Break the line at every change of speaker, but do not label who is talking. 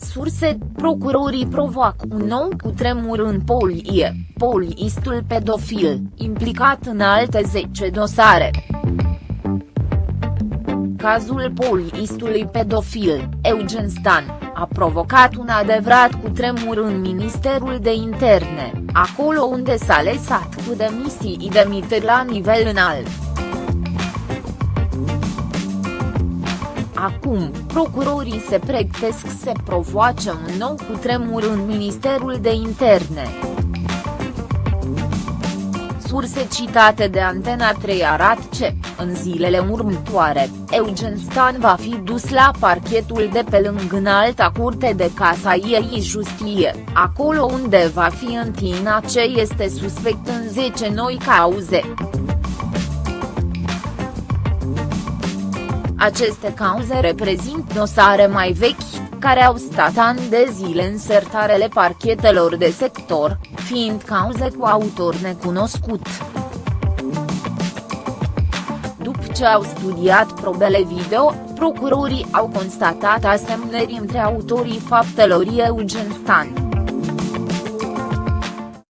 surse, procurorii provoacă un nou cutremur în Polie, poliistul pedofil, implicat în alte 10 dosare. Cazul poliistului pedofil, Eugen Stan, a provocat un adevărat cutremur în Ministerul de Interne, acolo unde s-a lăsat cu demisii demiteri la nivel înalt. Acum, procurorii se pregătesc să provoace un nou cutremur în Ministerul de Interne. Surse citate de Antena 3 arată că, în zilele următoare, Eugen Stan va fi dus la parchetul de pe lângă înalta curte de ei Justie, acolo unde va fi întinat ce este suspect în 10 noi cauze. Aceste cauze reprezintă dosare mai vechi, care au stat ani de zile în sertarele parchetelor de sector, fiind cauze cu autor necunoscut. După ce au studiat probele video, procurorii au constatat asemnări între autorii faptelor Eugen Stan.